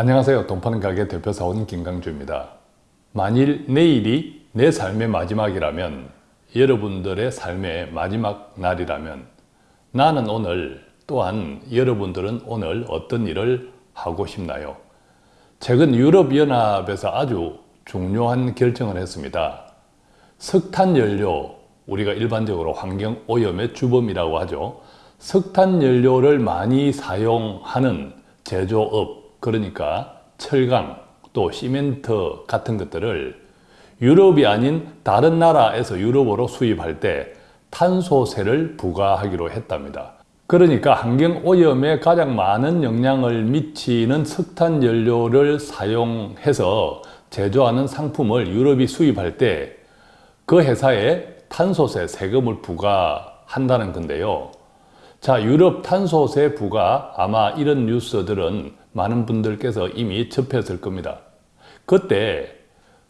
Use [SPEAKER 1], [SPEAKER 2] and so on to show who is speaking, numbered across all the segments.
[SPEAKER 1] 안녕하세요. 돈 파는 가게 대표사원 김강주입니다. 만일 내일이 내 삶의 마지막이라면 여러분들의 삶의 마지막 날이라면 나는 오늘 또한 여러분들은 오늘 어떤 일을 하고 싶나요? 최근 유럽연합에서 아주 중요한 결정을 했습니다. 석탄연료, 우리가 일반적으로 환경오염의 주범이라고 하죠. 석탄연료를 많이 사용하는 제조업, 그러니까 철강, 또 시멘트 같은 것들을 유럽이 아닌 다른 나라에서 유럽으로 수입할 때 탄소세를 부과하기로 했답니다. 그러니까 환경오염에 가장 많은 영향을 미치는 석탄연료를 사용해서 제조하는 상품을 유럽이 수입할 때 그 회사에 탄소세 세금을 부과한다는 건데요. 자, 유럽 탄소세 부과 아마 이런 뉴스들은 많은 분들께서 이미 접했을 겁니다. 그때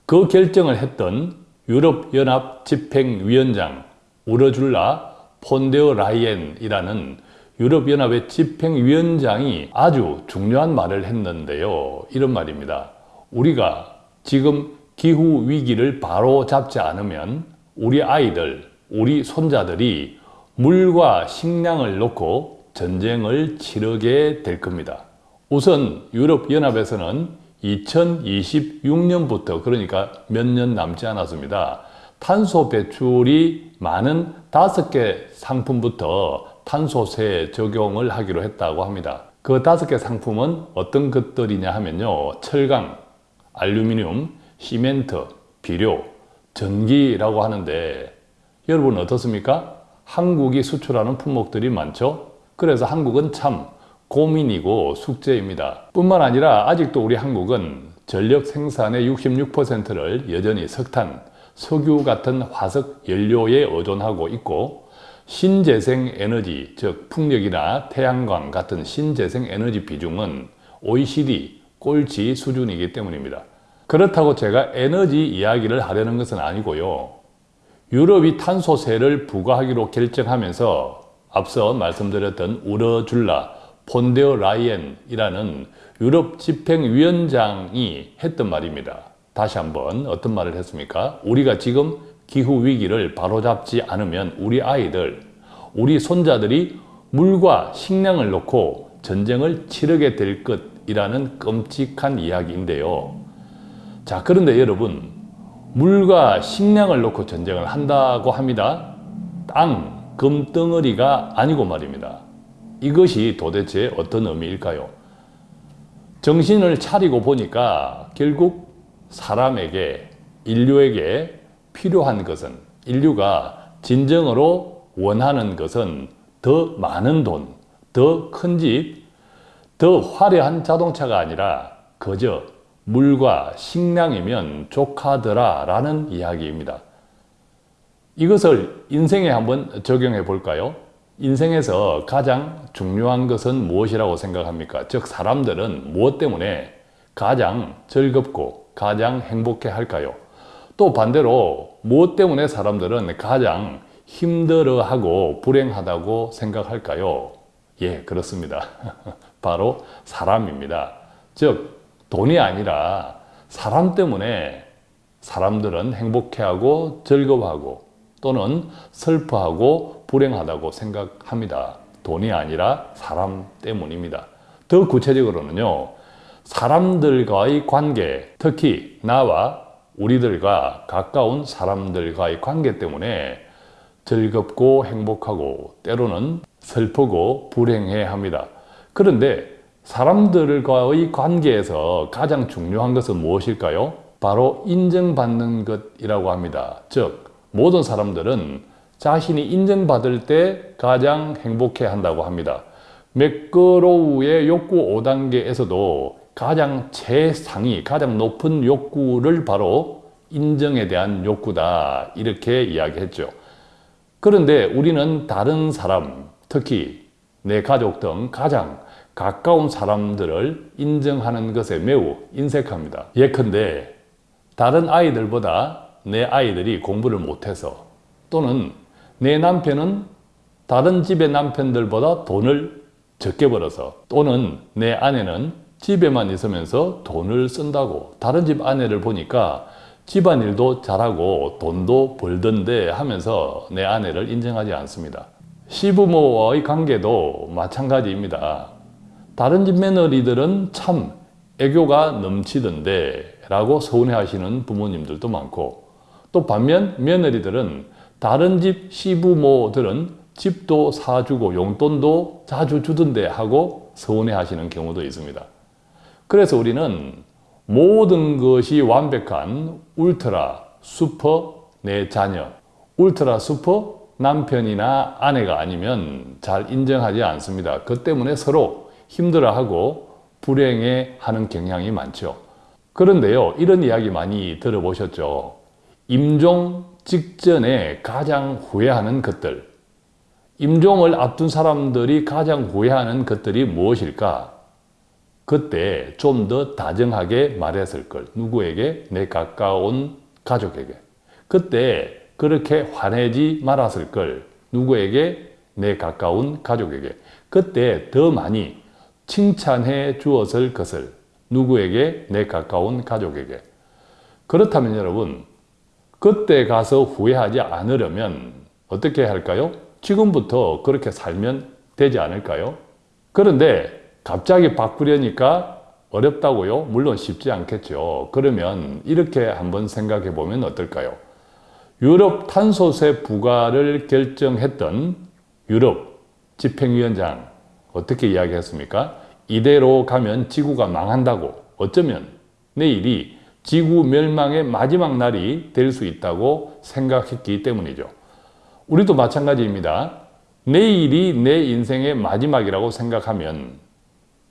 [SPEAKER 1] 그 결정을 했던 유럽연합 집행위원장 우르줄라 폰데어 라이엔이라는 유럽연합의 집행위원장이 아주 중요한 말을 했는데요. 이런 말입니다. 우리가 지금 기후위기를 바로 잡지 않으면 우리 아이들, 우리 손자들이 물과 식량을 놓고 전쟁을 치르게 될 겁니다. 우선 유럽연합에서는 2026년부터 그러니까 몇 년 남지 않았습니다. 탄소 배출이 많은 다섯 개 상품부터 탄소세 적용을 하기로 했다고 합니다. 그 다섯 개 상품은 어떤 것들이냐 하면요. 철강, 알루미늄, 시멘트, 비료, 전기라고 하는데 여러분 어떻습니까? 한국이 수출하는 품목들이 많죠? 그래서 한국은 참 고민이고 숙제입니다. 뿐만 아니라 아직도 우리 한국은 전력 생산의 66%를 여전히 석탄, 석유 같은 화석 연료에 의존하고 있고 신재생 에너지, 즉 풍력이나 태양광 같은 신재생 에너지 비중은 OECD 꼴찌 수준이기 때문입니다. 그렇다고 제가 에너지 이야기를 하려는 것은 아니고요. 유럽이 탄소세를 부과하기로 결정하면서 앞서 말씀드렸던 우러줄라 폰데어 라이엔이라는 유럽 집행위원장이 했던 말입니다. 다시 한번 어떤 말을 했습니까? 우리가 지금 기후 위기를 바로잡지 않으면 우리 아이들, 우리 손자들이 물과 식량을 놓고 전쟁을 치르게 될 것이라는 끔찍한 이야기인데요. 자, 그런데 여러분, 물과 식량을 놓고 전쟁을 한다고 합니다. 땅, 금덩어리가 아니고 말입니다. 이것이 도대체 어떤 의미일까요? 정신을 차리고 보니까 결국 사람에게, 인류에게 필요한 것은, 인류가 진정으로 원하는 것은 더 많은 돈, 더 큰 집, 더 화려한 자동차가 아니라 그저 물과 식량이면 족하더라 라는 이야기입니다. 이것을 인생에 한번 적용해 볼까요? 인생에서 가장 중요한 것은 무엇이라고 생각합니까? 즉 사람들은 무엇 때문에 가장 즐겁고 가장 행복해 할까요? 또 반대로 무엇 때문에 사람들은 가장 힘들어하고 불행하다고 생각할까요? 예, 그렇습니다. 바로 사람입니다. 즉 돈이 아니라 사람 때문에 사람들은 행복해하고 즐거워하고 또는 슬퍼하고 불행하다고 생각합니다. 돈이 아니라 사람 때문입니다. 더 구체적으로는요. 사람들과의 관계, 특히 나와 우리들과 가까운 사람들과의 관계 때문에 즐겁고 행복하고 때로는 슬프고 불행해 합니다. 그런데 사람들과의 관계에서 가장 중요한 것은 무엇일까요? 바로 인정받는 것이라고 합니다. 즉 모든 사람들은 자신이 인정받을 때 가장 행복해 한다고 합니다. 매끄러우의 욕구 5단계에서도 가장 최상위, 가장 높은 욕구를 바로 인정에 대한 욕구다 이렇게 이야기했죠. 그런데 우리는 다른 사람, 특히 내 가족 등 가장 가까운 사람들을 인정하는 것에 매우 인색합니다. 예컨대 다른 아이들보다 내 아이들이 공부를 못해서 또는 내 남편은 다른 집의 남편들보다 돈을 적게 벌어서 또는 내 아내는 집에만 있으면서 돈을 쓴다고 다른 집 아내를 보니까 집안일도 잘하고 돈도 벌던데 하면서 내 아내를 인정하지 않습니다. 시부모와의 관계도 마찬가지입니다. 다른 집 며느리들은 참 애교가 넘치던데 라고 서운해하시는 부모님들도 많고 또 반면 며느리들은 다른 집 시부모들은 집도 사주고 용돈도 자주 주던데 하고 서운해하시는 경우도 있습니다. 그래서 우리는 모든 것이 완벽한 울트라 슈퍼 내 자녀, 울트라 슈퍼 남편이나 아내가 아니면 잘 인정하지 않습니다. 그 때문에 서로 힘들어하고 불행해하는 경향이 많죠. 그런데요, 이런 이야기 많이 들어보셨죠? 임종 직전에 가장 후회하는 것들. 임종을 앞둔 사람들이 가장 후회하는 것들이 무엇일까? 그때 좀 더 다정하게 말했을 걸. 누구에게? 내 가까운 가족에게. 그때 그렇게 화내지 말았을 걸. 누구에게? 내 가까운 가족에게. 그때 더 많이 칭찬해 주었을 것을. 누구에게? 내 가까운 가족에게. 그렇다면 여러분, 그때 가서 후회하지 않으려면 어떻게 할까요? 지금부터 그렇게 살면 되지 않을까요? 그런데 갑자기 바꾸려니까 어렵다고요? 물론 쉽지 않겠죠. 그러면 이렇게 한번 생각해 보면 어떨까요? 유럽 탄소세 부과를 결정했던 유럽 집행위원장 어떻게 이야기했습니까? 이대로 가면 지구가 망한다고 어쩌면 내일이 지구 멸망의 마지막 날이 될 수 있다고 생각했기 때문이죠. 우리도 마찬가지입니다. 내일이 내 인생의 마지막이라고 생각하면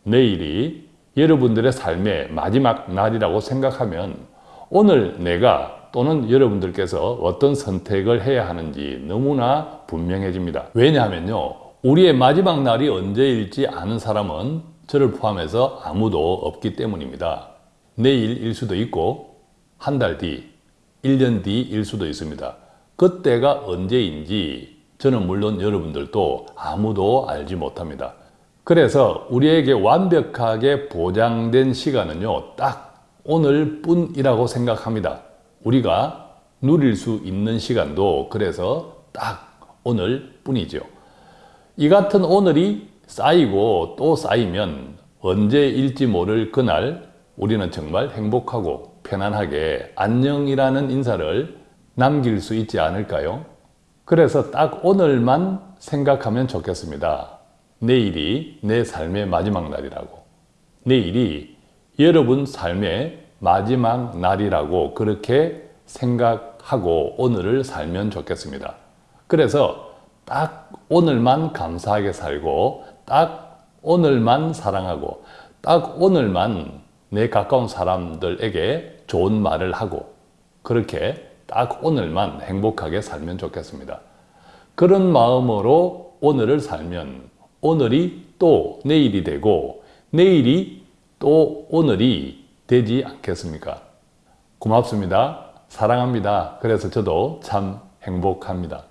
[SPEAKER 1] 내일이 여러분들의 삶의 마지막 날이라고 생각하면 오늘 내가 또는 여러분들께서 어떤 선택을 해야 하는지 너무나 분명해집니다. 왜냐하면요. 우리의 마지막 날이 언제일지 아는 사람은 저를 포함해서 아무도 없기 때문입니다. 내일일 수도 있고 한 달 뒤, 1년 뒤일 수도 있습니다. 그때가 언제인지 저는 물론 여러분들도 아무도 알지 못합니다. 그래서 우리에게 완벽하게 보장된 시간은요, 딱 오늘 뿐이라고 생각합니다. 우리가 누릴 수 있는 시간도 그래서 딱 오늘 뿐이죠. 이 같은 오늘이 쌓이고 또 쌓이면 언제일지 모를 그날 우리는 정말 행복하고 편안하게 안녕이라는 인사를 남길 수 있지 않을까요? 그래서 딱 오늘만 생각하면 좋겠습니다. 내일이 내 삶의 마지막 날이라고. 내일이 여러분 삶의 마지막 날이라고 그렇게 생각하고 오늘을 살면 좋겠습니다. 그래서 딱 오늘만 감사하게 살고 딱 오늘만 사랑하고 딱 오늘만 내 가까운 사람들에게 좋은 말을 하고 그렇게 딱 오늘만 행복하게 살면 좋겠습니다. 그런 마음으로 오늘을 살면 오늘이 또 내일이 되고 내일이 또 오늘이 되지 않겠습니까? 고맙습니다. 사랑합니다. 그래서 저도 참 행복합니다.